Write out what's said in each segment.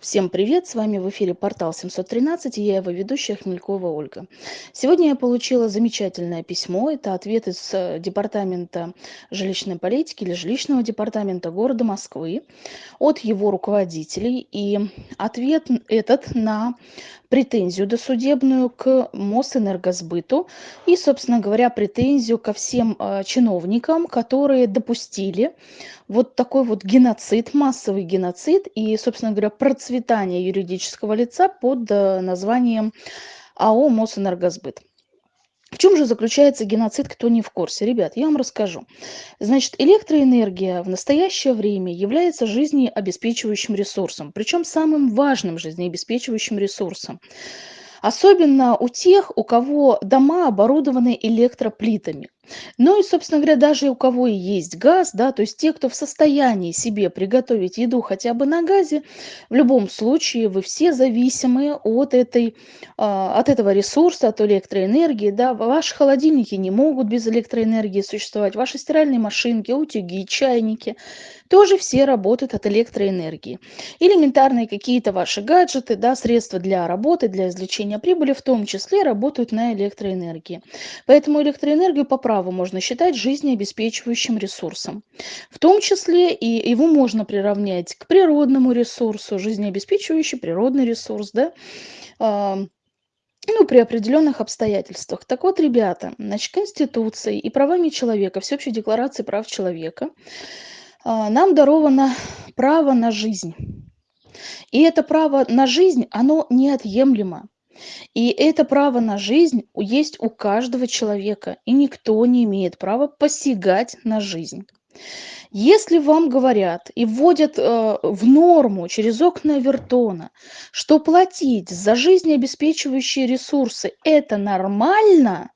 Всем привет! С вами в эфире портал 713 и я его ведущая Хмелькова Ольга. Сегодня я получила замечательное письмо. Это ответ из э, департамента жилищной политики или жилищного департамента города Москвы от его руководителей. И ответ этот на претензию досудебную к Мосэнергосбыту и, собственно говоря, претензию ко всем э, чиновникам, которые допустили вот такой вот геноцид, массовый геноцид и, собственно говоря, процветание юридического лица под э, названием АО «Мосэнергосбыт». В чем же заключается геноцид, кто не в курсе? Ребят, я вам расскажу. Значит, электроэнергия в настоящее время является жизнеобеспечивающим ресурсом, причем самым важным жизнеобеспечивающим ресурсом. Особенно у тех, у кого дома оборудованы электроплитами. Ну и, собственно говоря, даже у кого и есть газ, да, то есть те, кто в состоянии себе приготовить еду хотя бы на газе, в любом случае вы все зависимы от, этой, а, от этого ресурса, от электроэнергии, да, ваши холодильники не могут без электроэнергии существовать, ваши стиральные машинки, утюги, чайники, тоже все работают от электроэнергии. Элементарные какие-то ваши гаджеты, да, средства для работы, для извлечения прибыли в том числе работают на электроэнергии. Поэтому электроэнергию по можно считать жизнеобеспечивающим ресурсом. В том числе и его можно приравнять к природному ресурсу, жизнеобеспечивающий природный ресурс, да, ну, при определенных обстоятельствах. Так вот, ребята, значит, Конституцией и правами человека, Всеобщей декларацией прав человека а, нам даровано право на жизнь. И это право на жизнь, оно неотъемлемо. И это право на жизнь есть у каждого человека, и никто не имеет права посягать на жизнь. Если вам говорят и вводят э, в норму через окна Вертона, что платить за жизнеобеспечивающие ресурсы это нормально,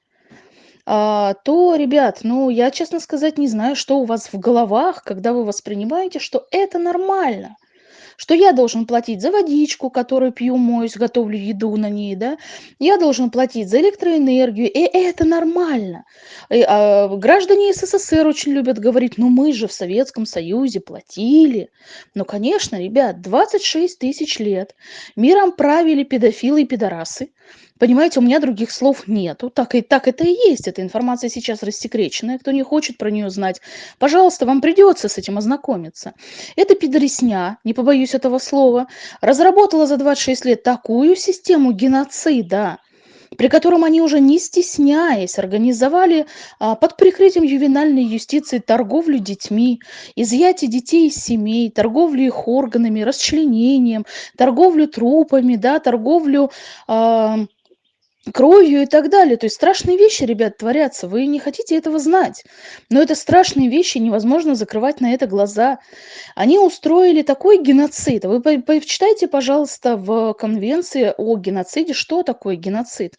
а, то, ребят, ну, я, честно сказать, не знаю, что у вас в головах, когда вы воспринимаете, что это нормально что я должен платить за водичку, которую пью, моюсь, готовлю еду на ней, да, я должен платить за электроэнергию, и это нормально. И, а, граждане СССР очень любят говорить, ну мы же в Советском Союзе платили. Ну, конечно, ребят, 26 тысяч лет миром правили педофилы и пидорасы, Понимаете, у меня других слов нету. Так, и, так это и есть. Эта информация сейчас рассекреченная. Кто не хочет про нее знать, пожалуйста, вам придется с этим ознакомиться. Эта пидоресня, не побоюсь этого слова, разработала за 26 лет такую систему геноцида, при котором они уже не стесняясь организовали а, под прикрытием ювенальной юстиции торговлю детьми, изъятие детей из семей, торговлю их органами, расчленением, торговлю трупами, да, торговлю... А, кровью и так далее. То есть страшные вещи, ребят, творятся. Вы не хотите этого знать. Но это страшные вещи, невозможно закрывать на это глаза. Они устроили такой геноцид. Вы почитайте, пожалуйста, в конвенции о геноциде, что такое геноцид.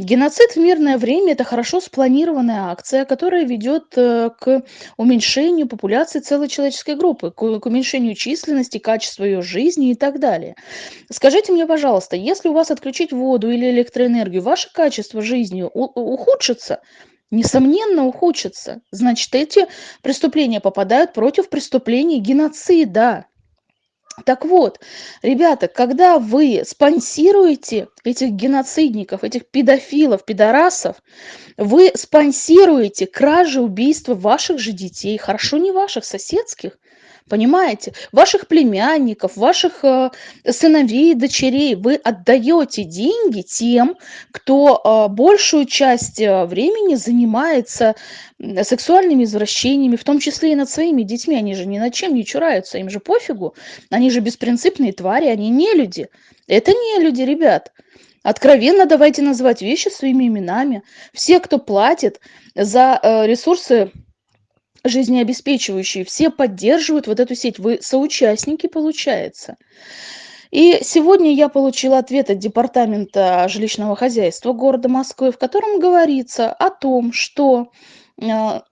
Геноцид в мирное время– это хорошо спланированная акция, которая ведет э, к уменьшению популяции целой человеческой группы, к уменьшению численности, качества ее жизни и так далее. Скажите мне, пожалуйста, если у вас отключить воду или электроэнергию, ваше качество жизни ухудшится? Несомненно, ухудшится. Значит, эти преступления попадают против преступлений геноцида. Так вот, ребята, когда вы спонсируете этих геноцидников, этих педофилов, пидорасов, вы спонсируете кражи, убийства ваших же детей, хорошо не ваших, соседских, Понимаете? Ваших племянников, ваших э, сыновей, дочерей вы отдаете деньги тем, кто э, большую часть э, времени занимается сексуальными извращениями, в том числе и над своими детьми. Они же ни над чем не чураются, им же пофигу. Они же беспринципные твари, они не люди. Это не люди, ребят. Откровенно давайте называть вещи своими именами. Все, кто платит за ресурсы жизнеобеспечивающие, все поддерживают вот эту сеть. Вы соучастники, получается. И сегодня я получила ответ от Департамента жилищного хозяйства города Москвы, в котором говорится о том, что а,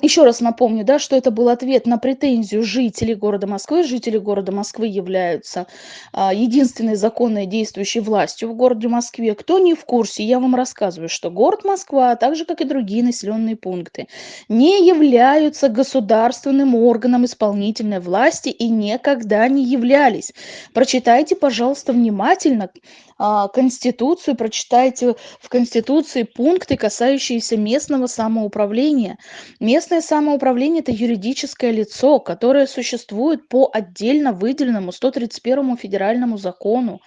Еще раз напомню, да, что это был ответ на претензию жителей города Москвы. Жители города Москвы являются а, единственной законной действующей властью в городе Москве. Кто не в курсе, я вам рассказываю, что город Москва, так же как и другие населенные пункты, не являются государственным органом исполнительной власти и никогда не являлись. Прочитайте, пожалуйста, внимательно а, Конституцию, прочитайте в Конституции пункты, касающиеся местного самоуправления. Местное самоуправление– это юридическое лицо, которое существует по отдельно выделенному 131 федеральному закону.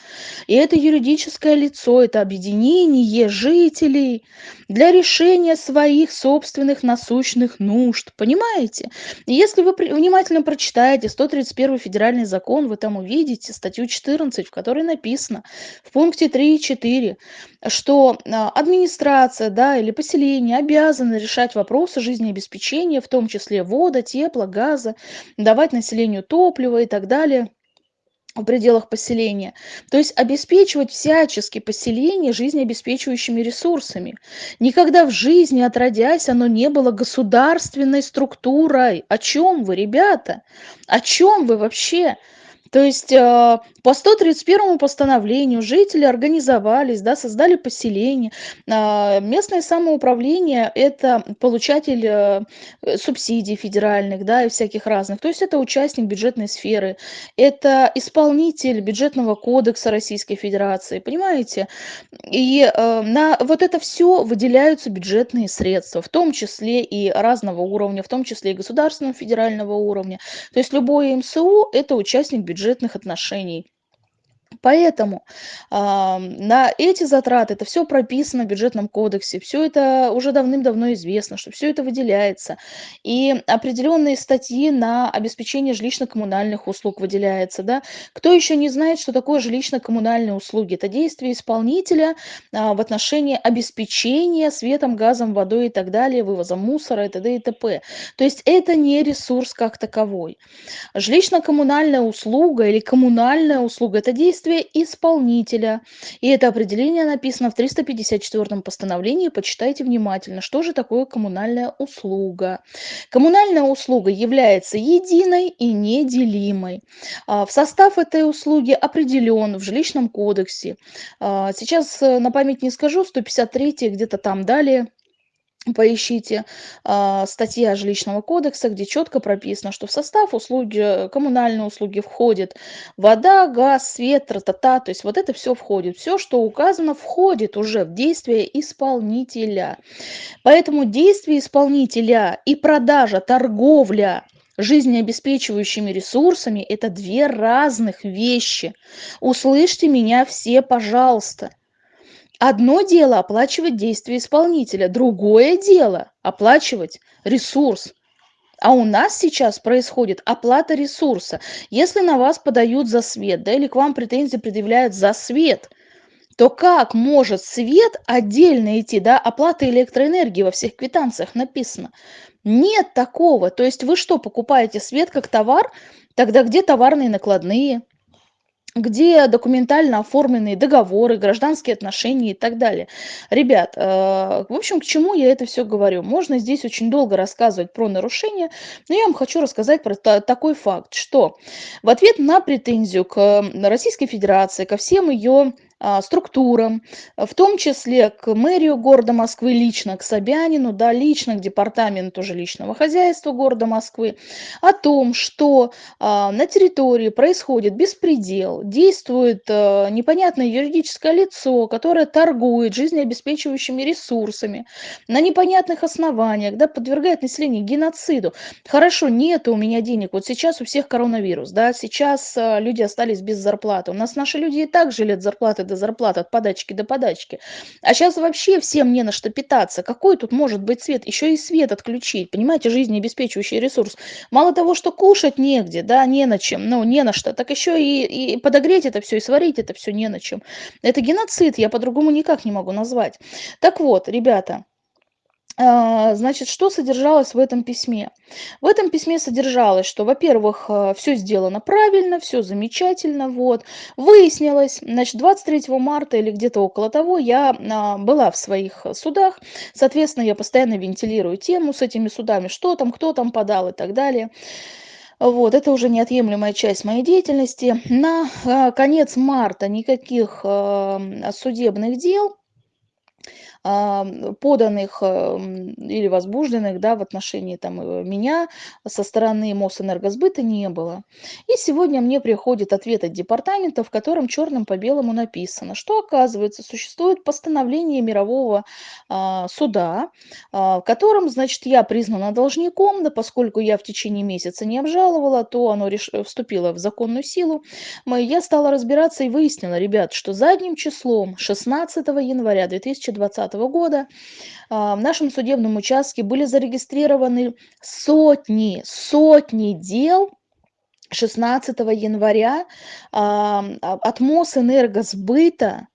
И это юридическое лицо– это объединение жителей для решения своих собственных насущных нужд. Понимаете? если вы внимательно прочитаете 131 федеральный закон, вы там увидите статью 14, в которой написано в пункте 3 и 4, что а, администрация да, или поселение обязаны решать вопросы жизнеобеспечения, в том числе вода, тепла, газа, давать населению топливо и так далее в пределах поселения. То есть обеспечивать всячески поселение жизнеобеспечивающими ресурсами. Никогда в жизни, отродясь, оно не было государственной структурой. О чем вы, ребята? О чем вы вообще? То есть а, по 131 постановлению жители организовались, да, создали поселение. А, местное самоуправление – это получатель э, субсидий федеральных да, и всяких разных. То есть это участник бюджетной сферы, это исполнитель бюджетного кодекса Российской Федерации, понимаете? И на вот это все выделяются бюджетные средства, в том числе и разного уровня, в том числе и государственного, федерального уровня. То есть любой МСУ – это участник бюджета бюджетных отношений. Поэтому а, на эти затраты, это все прописано в бюджетном кодексе, все это уже давным-давно известно, что все это выделяется. И определенные статьи на обеспечение жилищно-коммунальных услуг выделяется. Да? Кто еще не знает, что такое жилищно-коммунальные услуги? Это действие исполнителя а, в отношении обеспечения светом, газом, водой и так далее, вывозом мусора и т.д. и т.п. То есть это не ресурс как таковой. Жилищно-коммунальная услуга или коммунальная услуга – это действие действие исполнителя. И это определение написано в 354 постановлении. Почитайте внимательно, что же такое коммунальная услуга. Коммунальная услуга является единой и неделимой. А, в состав этой услуги определен в жилищном кодексе. А, сейчас э, на память не скажу, 153 где-то там далее поищите а, статья жилищного кодекса, где четко прописано, что в состав услуги, коммунальные услуги входит вода, газ, свет, тра-та-та, то есть вот это все входит. Все, что указано, входит уже в действие исполнителя. Поэтому действие исполнителя и продажа, торговля жизнеобеспечивающими ресурсами – это две разных вещи. Услышьте меня все, пожалуйста. Одно дело оплачивать действия исполнителя, другое дело оплачивать ресурс. А у нас сейчас происходит оплата ресурса. Если на вас подают за свет, да, или к вам претензии предъявляют за свет, то как может свет отдельно идти, да, оплата электроэнергии во всех квитанциях написано? Нет такого. То есть вы что, покупаете свет как товар? Тогда где товарные накладные? Где документально оформленные договоры, гражданские отношения и так далее. Ребят, э, в общем, к чему я это все говорю? Можно здесь очень долго рассказывать про нарушения, но я вам хочу рассказать про такой факт, что в ответ на претензию к Российской Федерации, ко всем ее структурам, в том числе к мэрию города Москвы лично, к Собянину, да, лично к департаменту жилищного хозяйства города Москвы, о том, что а, на территории происходит беспредел, действует а, непонятное юридическое лицо, которое торгует жизнеобеспечивающими ресурсами на непонятных основаниях, да, подвергает население геноциду. Хорошо, нет у меня денег, вот сейчас у всех коронавирус, да, сейчас люди остались без зарплаты, у нас наши люди и так жили от зарплаты до зарплаты, от подачки до подачки. А сейчас вообще всем не на что питаться. Какой тут может быть свет? Еще и свет отключить, понимаете, жизнеобеспечивающий ресурс. Мало того, что кушать негде, да, не на чем, ну, не на что, так еще и, и подогреть это все, и сварить это все не на чем. Это геноцид, я по-другому никак не могу назвать. Так вот, ребята, значит, что содержалось в этом письме? В этом письме содержалось, что, во-первых, э, все сделано правильно, все замечательно, вот. Выяснилось, значит, 23 марта или где-то около того я а, была в своих судах, соответственно, я постоянно вентилирую тему с этими судами, что там, кто там подал и так далее. Вот, это уже неотъемлемая часть моей деятельности. На а, конец марта никаких а, судебных дел поданных или возбужденных да, в отношении там, э, меня со стороны Мосэнергосбыта не было. И сегодня мне приходит ответ от департамента, в котором черным по белому написано, что оказывается существует постановление мирового а, суда, а, в котором, значит, я признана должником, да поскольку я в течение месяца не обжаловала, то оно реш... вступило в законную силу. Я стала разбираться и выяснила, ребят, что задним числом 16 января 2020 года. А, в нашем судебном участке были зарегистрированы сотни, сотни дел 16 января а, а, от Мосэнергосбыта.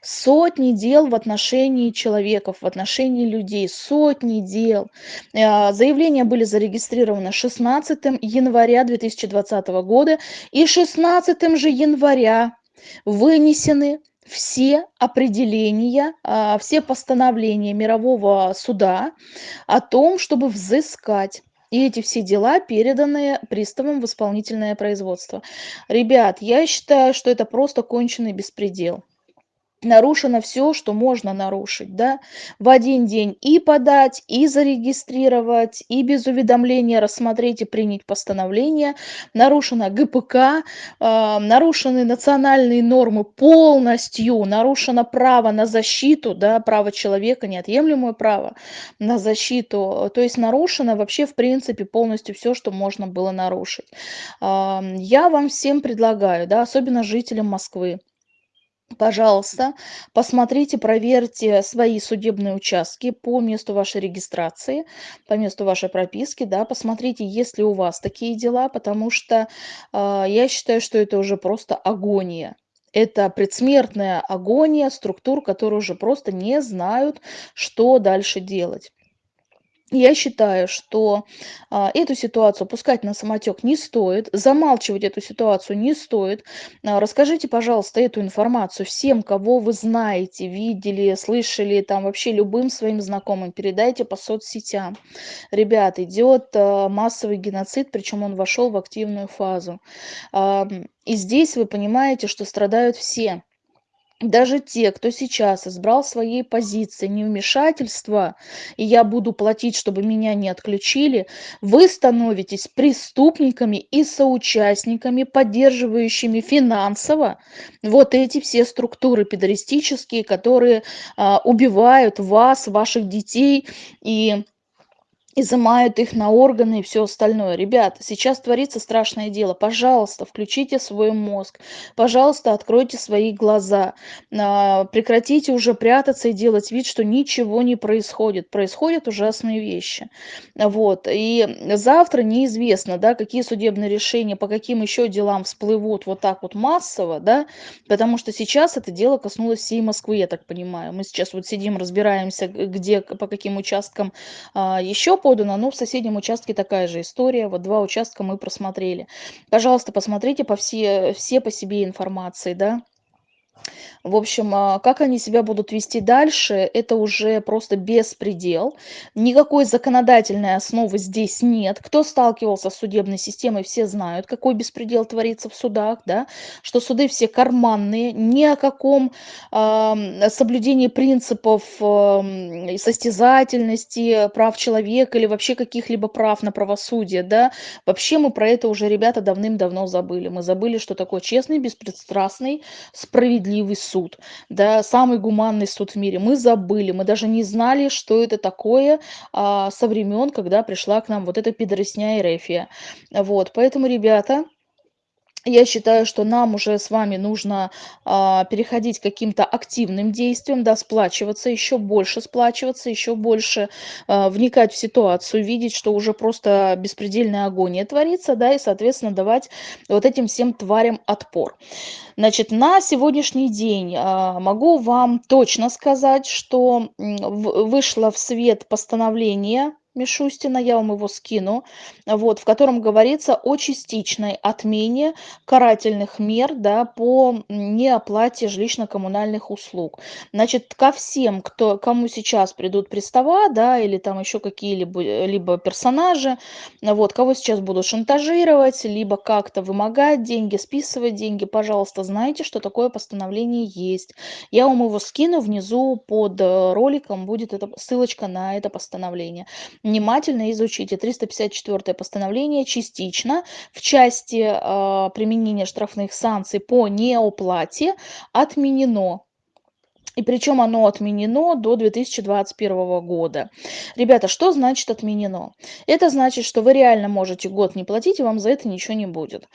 Сотни дел в отношении человеков, в отношении людей, сотни дел. Заявления были зарегистрированы 16 января 2020 года и 16 же января вынесены все определения, а, все постановления мирового суда о том, чтобы взыскать и эти все дела переданы приставам в исполнительное производство. Ребят, я считаю, что это просто конченый беспредел нарушено все, что можно нарушить, да, в один день и подать, и зарегистрировать, и без уведомления рассмотреть и принять постановление, нарушено ГПК, э, нарушены национальные нормы полностью, нарушено право на защиту, да, право человека, неотъемлемое право на защиту, то есть нарушено вообще в принципе полностью все, что можно было нарушить. Э, я вам всем предлагаю, да, особенно жителям Москвы, Пожалуйста, посмотрите, проверьте свои судебные участки по месту вашей регистрации, по месту вашей прописки, да, посмотрите, есть ли у вас такие дела, потому что э, я считаю, что это уже просто агония. Это предсмертная агония структур, которые уже просто не знают, что дальше делать. Я считаю, что а, эту ситуацию пускать на самотек не стоит, замалчивать эту ситуацию не стоит. А, расскажите, пожалуйста, эту информацию всем, кого вы знаете, видели, слышали, там вообще любым своим знакомым, передайте по соцсетям. Ребят, идет а, массовый геноцид, причем он вошел в активную фазу. А, и здесь вы понимаете, что страдают все даже те, кто сейчас избрал своей позиции невмешательства, и я буду платить, чтобы меня не отключили, вы становитесь преступниками и соучастниками, поддерживающими финансово вот эти все структуры педористические, которые а, убивают вас, ваших детей и изымают их на органы и все остальное. Ребята, сейчас творится страшное дело. Пожалуйста, включите свой мозг. Пожалуйста, откройте свои глаза. А, прекратите уже прятаться и делать вид, что ничего не происходит. Происходят ужасные вещи. Вот. И завтра неизвестно, да, какие судебные решения, по каким еще делам всплывут вот так вот массово, да, потому что сейчас это дело коснулось всей Москвы, я так понимаю. Мы сейчас вот сидим, разбираемся, где, по каким участкам а, еще подано, но в соседнем участке такая же история. Вот два участка мы просмотрели. Пожалуйста, посмотрите по все, все по себе информации, да. В общем, а, как они себя будут вести дальше, это уже просто беспредел. Никакой законодательной основы здесь нет. Кто сталкивался с судебной системой, все знают, какой беспредел творится в судах, да, что суды все карманные, ни о каком э, соблюдении принципов э, состязательности, прав человека или вообще каких-либо прав на правосудие, да. Вообще мы про это уже, ребята, давным-давно забыли. Мы забыли, что такое честный, беспристрастный, справедливый суд суд, да, самый гуманный суд в мире. Мы забыли, мы даже не знали, что это такое а, со времен, когда пришла к нам вот эта пидоросня Эрефия. Вот, поэтому, ребята, Я считаю, что нам уже с вами нужно, а, переходить к каким-то активным действиям, да, сплачиваться, еще больше сплачиваться, еще больше, а, вникать в ситуацию, видеть, что уже просто беспредельная агония творится, да, и, соответственно, давать вот этим всем тварям отпор. Значит, на сегодняшний день, а, могу вам точно сказать, что, вышло в свет постановление Мишустина, я вам его скину, вот, в котором говорится о частичной отмене карательных мер, да, по неоплате жилищно-коммунальных услуг. Значит, ко всем, кто, кому сейчас придут пристава, да, или там еще какие-либо либо персонажи, вот, кого сейчас будут шантажировать, либо как-то вымогать деньги, списывать деньги, пожалуйста, знайте, что такое постановление есть. Я вам его скину внизу под э, роликом, будет эта ссылочка на это постановление внимательно изучите 354 постановление частично в части э, применения штрафных санкций по неоплате отменено и причем оно отменено до 2021 года. Ребята, что значит отменено? Это значит, что вы реально можете год не платить, и вам за это ничего не будет.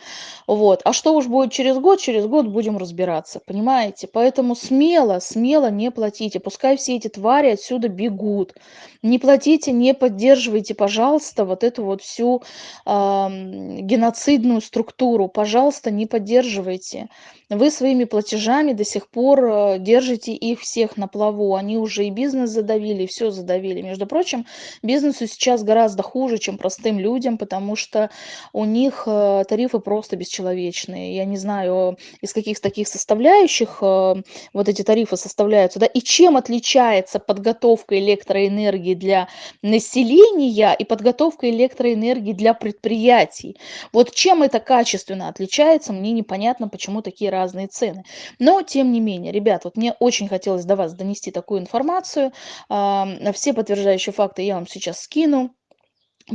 Вот. А что уж будет через год, через год будем разбираться, понимаете? Поэтому смело, смело не платите. Пускай все эти твари отсюда бегут. Не платите, не поддерживайте, пожалуйста, вот эту вот всю э, геноцидную структуру. Пожалуйста, не поддерживайте. Вы своими платежами до сих пор э, держите их всех на плаву. Они уже и бизнес задавили, и все задавили. Между прочим, бизнесу сейчас гораздо хуже, чем простым людям, потому что у них э, тарифы просто бесчеловечные. Я не знаю, из каких таких составляющих э, вот эти тарифы составляются, да, и чем отличается подготовка электроэнергии для населения и подготовка электроэнергии для предприятий. Вот чем это качественно отличается, мне непонятно, почему такие разные цены. Но, тем не менее, ребят, вот мне очень хотелось до вас донести такую информацию. Все подтверждающие факты я вам сейчас скину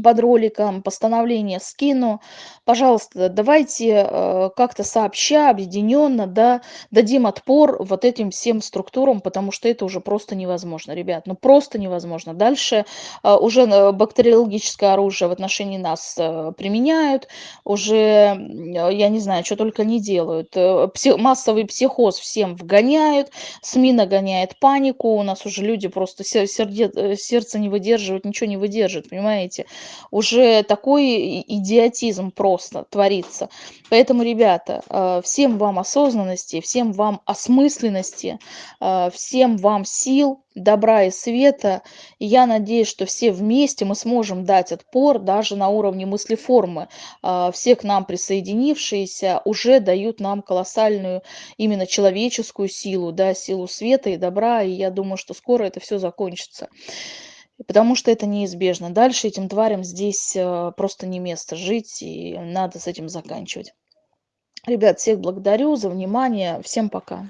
под роликом, постановление скину. Пожалуйста, давайте э, как-то сообща, объединенно, да, дадим отпор вот этим всем структурам, потому что это уже просто невозможно, ребят, ну просто невозможно. Дальше э, уже э, бактериологическое оружие в отношении нас применяют, уже, я не знаю, что только не делают. Э, пси массовый психоз всем вгоняют, СМИ нагоняет панику, у нас уже люди просто сердце не выдерживают, ничего не выдерживают, понимаете? Уже такой идиотизм просто творится. Поэтому, ребята, э, всем вам осознанности, всем вам осмысленности, э, всем вам сил, добра и света. Я надеюсь, что все вместе мы сможем дать отпор даже на уровне мыслеформы. Э, все к нам присоединившиеся уже дают нам колоссальную именно человеческую силу, да, силу света и добра. И я думаю, что скоро это все закончится потому что это неизбежно. Дальше этим тварям здесь э, просто не место жить, и надо с этим заканчивать. Ребят, всех благодарю за внимание. Всем пока.